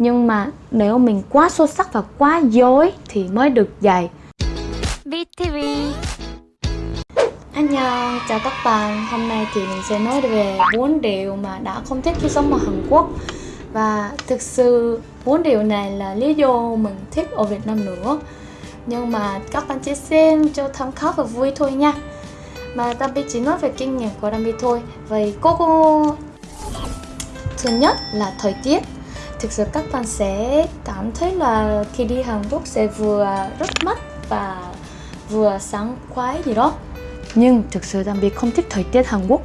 nhưng mà nếu mình quá xuất sắc và quá dối thì mới được dạy. BTV Annyeong, chào các bạn. Hôm nay thì mình sẽ nói về bốn điều mà đã không thích khi sống ở Hàn Quốc. Và thực sự bốn điều này là lý do mình thích ở Việt Nam nữa. Nhưng mà các bạn chỉ xem cho tham khảo và vui thôi nha. Mà Đambi chỉ nói về kinh nghiệm của Đambi thôi. Vậy cô cô Thứ nhất là thời tiết Thực sự các bạn sẽ cảm thấy là khi đi Hàn Quốc sẽ vừa rất mắt và vừa sáng khoái gì đó. Nhưng thực sự Đam Biệt không thích thời tiết Hàn Quốc,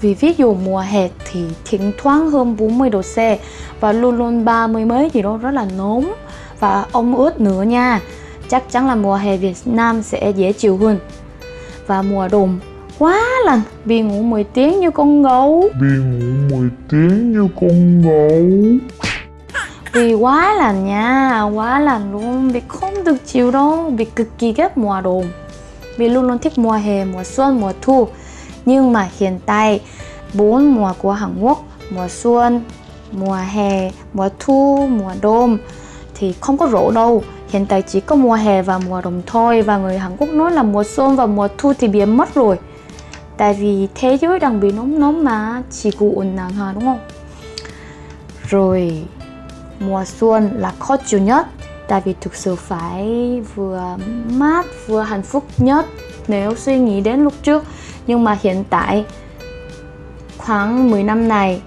vì ví dụ mùa hè thì thỉnh thoảng hơn 40 độ C và luôn luôn 30 mấy gì đó rất là nóng. Và ong ướt nữa nha, chắc chắn là mùa hè Việt Nam sẽ dễ chịu hơn. Và mùa đông quá lạnh vì ngủ 10 tiếng như con gấu. Vì ngủ 10 tiếng như con gấu vì quá lành nha, quá lành luôn. Vì không được chịu đâu, vì cực kỳ ghét mùa đông vì luôn luôn thích mùa hè, mùa xuân, mùa thu. Nhưng mà hiện tại, bốn mùa của Hàn Quốc, mùa xuân, mùa hè, mùa thu, mùa đông thì không có rổ đâu. Hiện tại chỉ có mùa hè và mùa đông thôi. Và người Hàn Quốc nói là mùa xuân và mùa thu thì biến mất rồi. Tại vì thế giới đang bị nóng nóng mà, chỉ cụ ổn nặng hà đúng không? Rồi mùa xuân là khó chịu nhất tại vì thực sự phải vừa mát vừa hạnh phúc nhất nếu suy nghĩ đến lúc trước. Nhưng mà hiện tại khoảng 10 năm này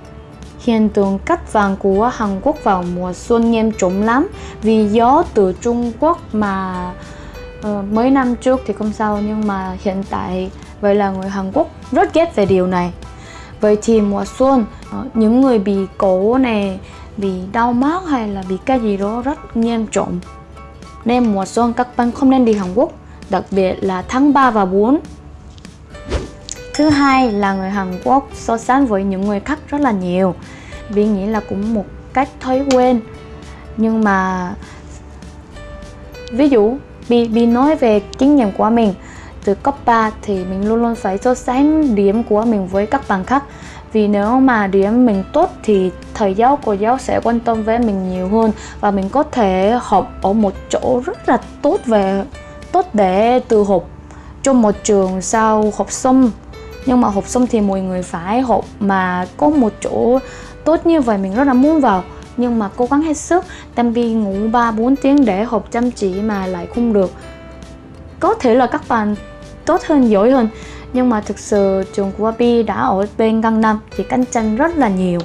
hiện tượng cắt vàng của Hàn Quốc vào mùa xuân nghiêm trọng lắm. Vì gió từ Trung Quốc mà uh, mấy năm trước thì không sao nhưng mà hiện tại vậy là người Hàn Quốc rất ghét về điều này. Vậy thì mùa xuân uh, những người bị cổ này bị đau mắt hay là bị cái gì đó rất nghiêm trọng. Nên mùa xuân các bạn không nên đi Hàn Quốc, đặc biệt là tháng 3 và 4 Thứ hai là người Hàn Quốc so sánh với những người khác rất là nhiều. Vì nghĩ là cũng một cách thói quen. Nhưng mà, Ví dụ, bị bị nói về kinh nghiệm của mình Từ cấp 3 thì mình luôn luôn phải so sánh điểm của mình với các bạn khác vì nếu mà điểm mình tốt thì thầy giáo cô giáo sẽ quan tâm với mình nhiều hơn và mình có thể học ở một chỗ rất là tốt về, tốt để từ học trong một trường sau học xong. Nhưng mà học xong thì mọi người phải học mà có một chỗ tốt như vậy mình rất là muốn vào. Nhưng mà cố gắng hết sức Tam Bi ngủ 3-4 tiếng để học chăm chỉ mà lại không được. Có thể là các bạn tốt hơn, giỏi hơn nhưng mà thực sự trường của Bi đã ở bên Gangnam thì cạnh tranh rất là nhiều.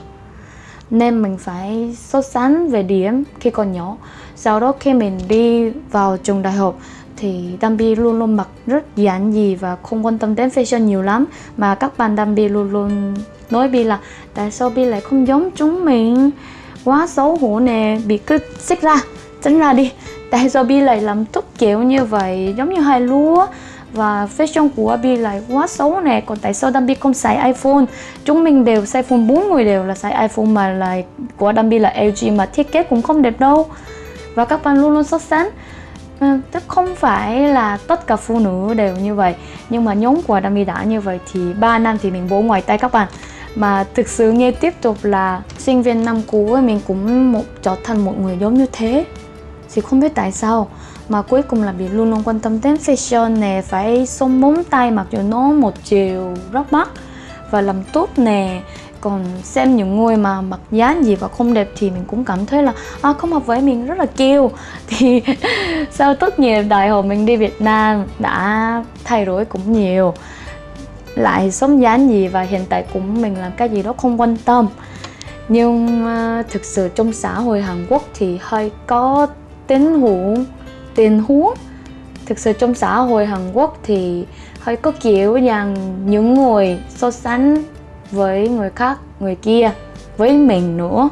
Nên mình phải so sánh về điểm khi còn nhỏ. Sau đó khi mình đi vào trường đại học thì Dambi luôn luôn mặc rất giản dị và không quan tâm đến fashion nhiều lắm. Mà các bạn Dambi luôn luôn nói Bi là tại sao Bi lại không giống chúng mình? Quá xấu hổ nè, bị cứ xích ra, tránh ra đi. Tại sao Bi lại làm tốt kiểu như vậy, giống như hai lúa? Và fashion của Bi lại quá xấu nè, còn tại sao Dambi không xài iPhone? Chúng mình đều xài iPhone bốn người đều là xài iPhone mà lại của Dambi là LG mà thiết kế cũng không đẹp đâu. Và các bạn luôn luôn so sánh. Ờ, tức không phải là tất cả phụ nữ đều như vậy, nhưng mà nhóm của Dambi đã như vậy thì 3 năm thì mình bố ngoài tay các bạn. Mà thực sự nghe tiếp tục là sinh viên năm cũ mình cũng một trở thành một người giống như thế. Thì không biết tại sao mà cuối cùng là bị luôn luôn quan tâm đến fashion nè phải xông móng tay mặc dù nó một chiều rất mắc và làm tốt nè. Còn xem những người mà mặc dáng gì và không đẹp thì mình cũng cảm thấy là à, không hợp với mình rất là kêu. Thì sau tốt nghiệp đại học mình đi Việt Nam đã thay đổi cũng nhiều. Lại sống dáng gì và hiện tại cũng mình làm cái gì đó không quan tâm. Nhưng uh, thực sự trong xã hội Hàn Quốc thì hơi có tính hữu tình huống. Thực sự trong xã hội Hàn Quốc thì hơi có kiểu rằng những người so sánh với người khác, người kia với mình nữa.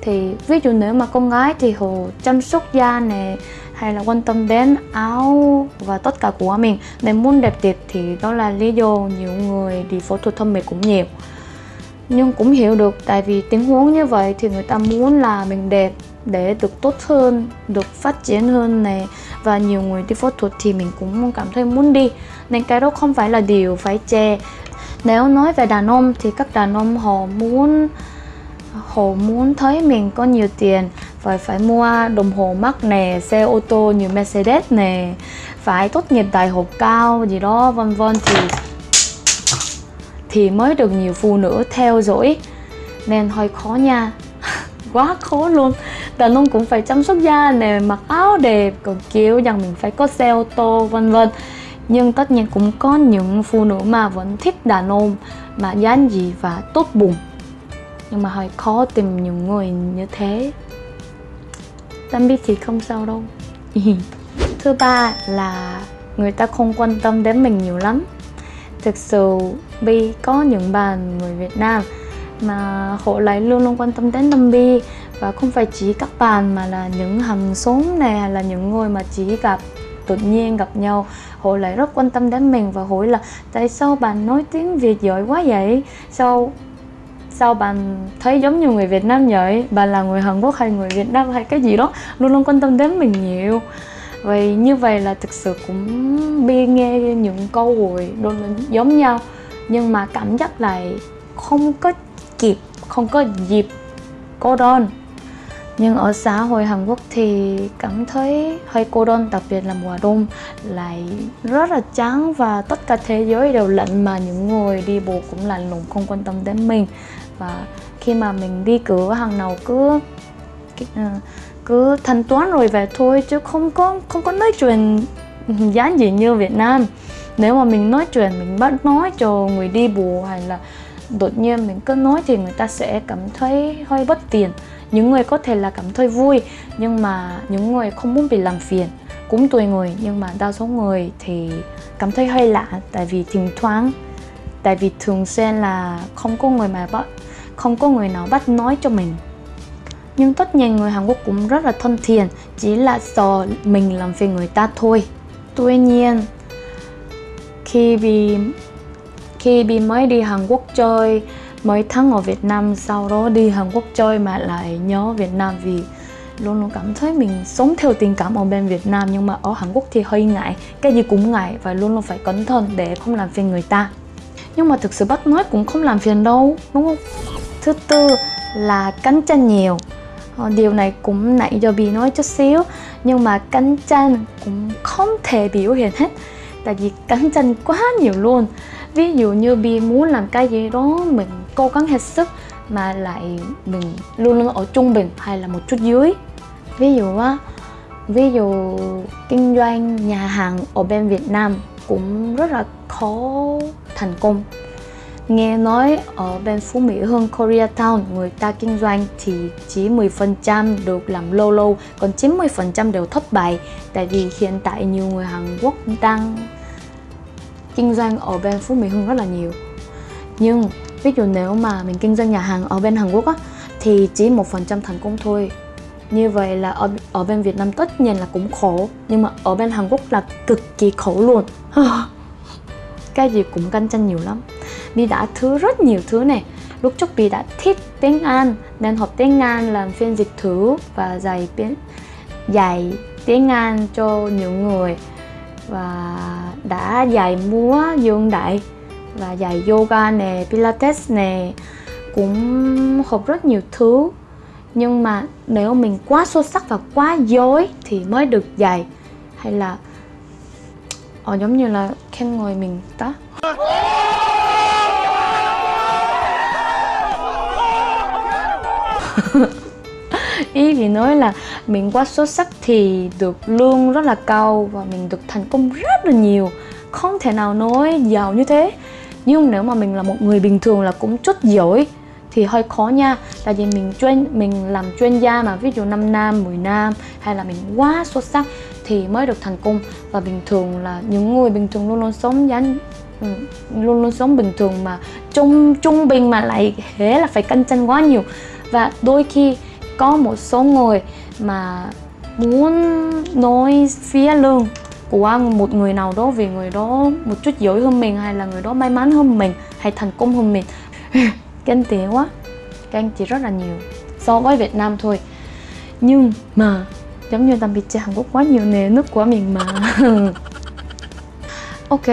Thì ví dụ nếu mà con gái thì họ chăm sóc da này hay là quan tâm đến áo và tất cả của mình. Nên muốn đẹp tiệt thì đó là lý do nhiều người đi phẫu thuật thẩm mỹ cũng nhiều. Nhưng cũng hiểu được, tại vì tình huống như vậy thì người ta muốn là mình đẹp để được tốt hơn, được phát triển hơn này và nhiều người đi phẫu thuật thì mình cũng cảm thấy muốn đi. Nên cái đó không phải là điều phải chê nếu nói về đàn ông thì các đàn ông họ muốn họ muốn thấy mình có nhiều tiền. Phải phải mua đồng hồ mắc nè, xe ô tô như Mercedes nè. Phải tốt nghiệp đại học cao gì đó, vân vân thì thì mới được nhiều phụ nữ theo dõi. Nên hơi khó nha. Quá khó luôn đàn ông cũng phải chăm sóc da nè, mặc áo đẹp còn kiểu rằng mình phải có xe ô tô, vân vân. Nhưng tất nhiên cũng có những phụ nữ mà vẫn thích đàn ông mà dáng gì và tốt bụng. Nhưng mà hơi khó tìm những người như thế. Tâm biết thì không sao đâu. Thứ ba là người ta không quan tâm đến mình nhiều lắm. Thực sự Bi có những bạn người Việt Nam mà họ lại luôn luôn quan tâm đến Tâm Bi và không phải chỉ các bạn mà là những hàng xóm này hay là những người mà chỉ gặp tự nhiên gặp nhau, họ lại rất quan tâm đến mình và hỏi là, tại sao bạn nói tiếng Việt giỏi quá vậy? Sao sao bạn thấy giống như người Việt Nam vậy? Bạn là người Hàn Quốc hay người Việt Nam hay cái gì đó? Luôn luôn quan tâm đến mình nhiều. Vậy như vậy là thực sự cũng bi nghe những câu hỏi đôi lần giống nhau. Nhưng mà cảm giác lại không có kịp, không có dịp cô đơn nhưng ở xã hội Hàn Quốc thì cảm thấy hơi cô đơn, đặc biệt là mùa đông lại rất là chán và tất cả thế giới đều lạnh mà những người đi bộ cũng lạnh lùng, không quan tâm đến mình. Và khi mà mình đi cửa hàng nào cứ ờ, cứ thanh toán rồi về thôi chứ không có không có nói chuyện giá gì như Việt Nam. Nếu mà mình nói chuyện, mình bắt nói cho người đi bộ hay là đột nhiên mình cứ nói thì người ta sẽ cảm thấy hơi bất tiện những người có thể là cảm thấy vui, nhưng mà những người không muốn bị làm phiền, cũng tùy người. Nhưng mà đa số người thì cảm thấy hơi lạ, tại vì thỉnh thoảng, tại vì thường xuyên là không có người mà bắt, không có người nào bắt nói cho mình. Nhưng tất nhiên người Hàn Quốc cũng rất là thân thiện, chỉ là sợ mình làm phiền người ta thôi. Tuy nhiên, khi bị khi bị mới đi Hàn Quốc chơi mấy tháng ở Việt Nam, sau đó đi Hàn Quốc chơi mà lại nhớ Việt Nam vì luôn luôn cảm thấy mình sống theo tình cảm ở bên Việt Nam, nhưng mà ở Hàn Quốc thì hơi ngại, cái gì cũng ngại và luôn luôn phải cẩn thận để không làm phiền người ta. Nhưng mà thực sự bắt nói cũng không làm phiền đâu, đúng không? Thứ tư là cắn chân nhiều. Ờ, điều này cũng nãy giờ bị nói chút xíu, nhưng mà cắn chân cũng không thể biểu hiện hết, tại vì cắn chân quá nhiều luôn. Ví dụ như Bi muốn làm cái gì đó mình cố gắng hết sức mà lại mình luôn luôn ở trung bình hay là một chút dưới. Ví dụ á, ví dụ kinh doanh nhà hàng ở bên Việt Nam cũng rất là khó thành công. Nghe nói ở bên Phú Mỹ Hưng Koreatown, người ta kinh doanh thì chỉ 10% được làm lâu lâu, còn 90% đều thất bại. Tại vì hiện tại nhiều người Hàn Quốc đang kinh doanh ở bên Phú Mỹ Hưng rất là nhiều. Nhưng ví dụ nếu mà mình kinh doanh nhà hàng ở bên Hàn Quốc á thì chỉ một phần trăm thành công thôi. Như vậy là ở, ở bên Việt Nam tất nhiên là cũng khổ nhưng mà ở bên Hàn Quốc là cực kỳ khổ luôn. Cái gì cũng cạnh tranh nhiều lắm. Bi đã thứ rất nhiều thứ này. Lúc trước Bi đã thích tiếng Anh nên học tiếng Anh làm phiên dịch thứ và dạy tiếng dạy tiếng Anh cho nhiều người. Và đã dạy múa dương đại và dạy yoga nè pilates nè cũng học rất nhiều thứ. Nhưng mà nếu mình quá xuất sắc và quá dối thì mới được dạy. Hay là ờ, giống như là khen ngồi mình đó ý thì nói là mình quá xuất sắc thì được lương rất là cao và mình được thành công rất là nhiều. Không thể nào nói giàu như thế nhưng nếu mà mình là một người bình thường là cũng chút giỏi thì hơi khó nha. Tại vì mình chuyên, mình làm chuyên gia mà, ví dụ 5 năm 10 năm hay là mình quá xuất sắc thì mới được thành công. Và bình thường là những người bình thường luôn luôn sống dán ừ, luôn luôn sống bình thường mà trung trung bình mà lại thế là phải cạnh tranh quá nhiều. Và đôi khi có một số người mà muốn nói phía lương của một người nào đó vì người đó một chút giỏi hơn mình hay là người đó may mắn hơn mình hay thành công hơn mình? Ganh tị quá. Ganh tị rất là nhiều so với Việt Nam thôi. Nhưng mà giống như tạm biệt chơi Hàn Quốc quá nhiều nè nước của mình mà. Ok.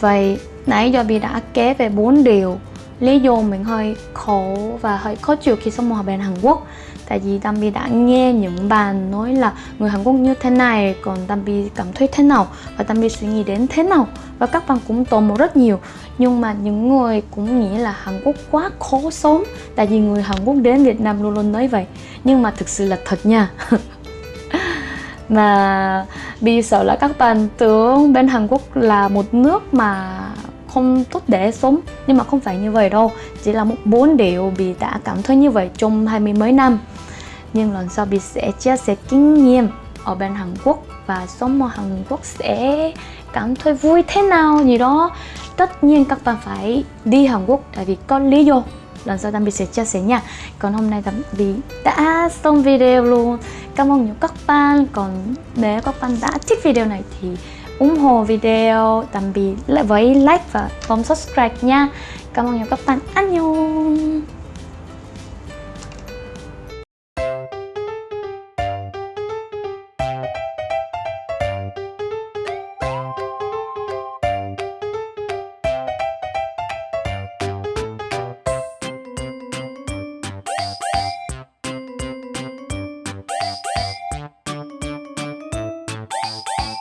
Vậy nãy giờ bị đã kể về bốn điều lý do mình hơi khổ và hơi khó chịu khi sống ở bên Hàn Quốc tại vì Dambi đã nghe những bạn nói là người Hàn Quốc như thế này, còn Dambi cảm thấy thế nào? Và Dambi suy nghĩ đến thế nào? Và các bạn cũng tò mò rất nhiều. Nhưng mà những người cũng nghĩ là Hàn Quốc quá khó sống, tại vì người Hàn Quốc đến Việt Nam luôn luôn nói vậy. Nhưng mà thực sự là thật nha. Mà Bi sợ là các bạn tưởng bên Hàn Quốc là một nước mà không tốt để sống, nhưng mà không phải như vậy đâu. Chỉ là một bốn điều bị đã cảm thấy như vậy trong hai mươi mấy năm. Nhưng lần sau bị sẽ chia sẻ kinh nghiệm ở bên Hàn Quốc và sống ở Hàn Quốc sẽ cảm thấy vui thế nào gì đó. Tất nhiên các bạn phải đi Hàn Quốc tại vì có lý do. Lần sau Tâm Bị sẽ chia sẻ nha. Còn hôm nay Tâm Bị đã xong video luôn. Cảm ơn nhiều các bạn. Còn nếu các bạn đã thích video này thì ủng hộ video, tạm biệt với like và bấm subscribe nha. Cảm ơn nhiều các bạn. Anh nhung!